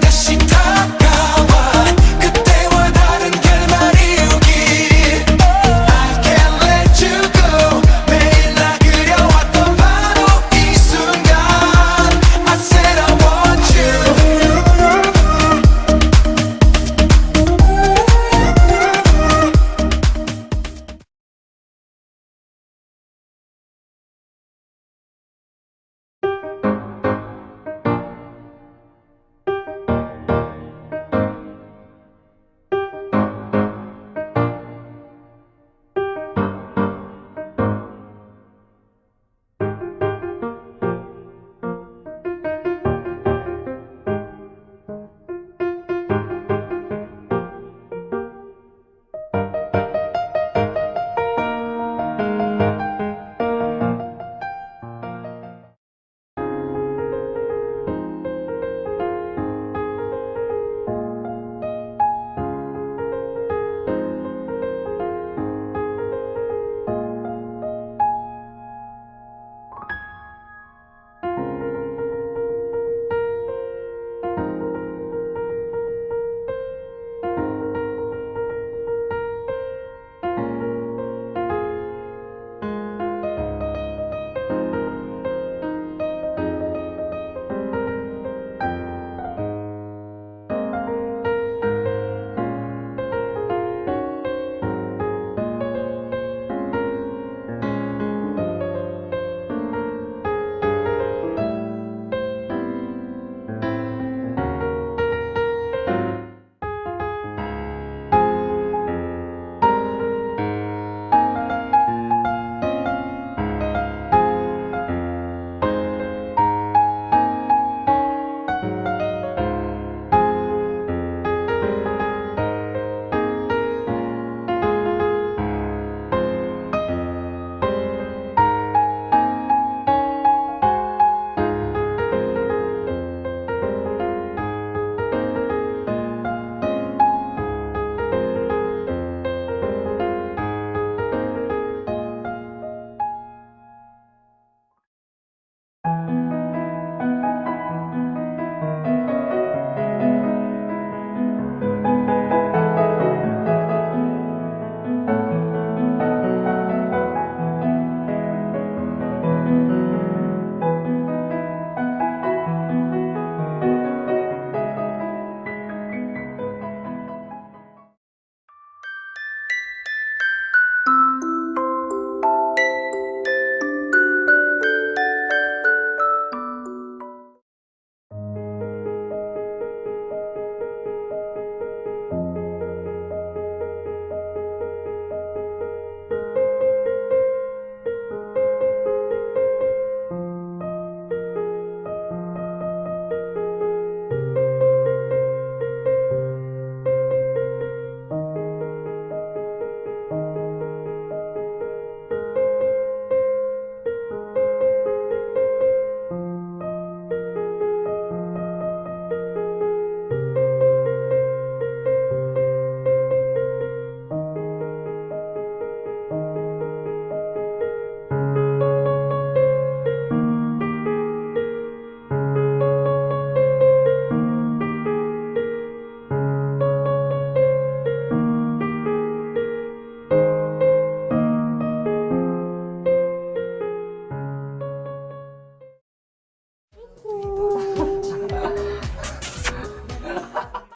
다시 타.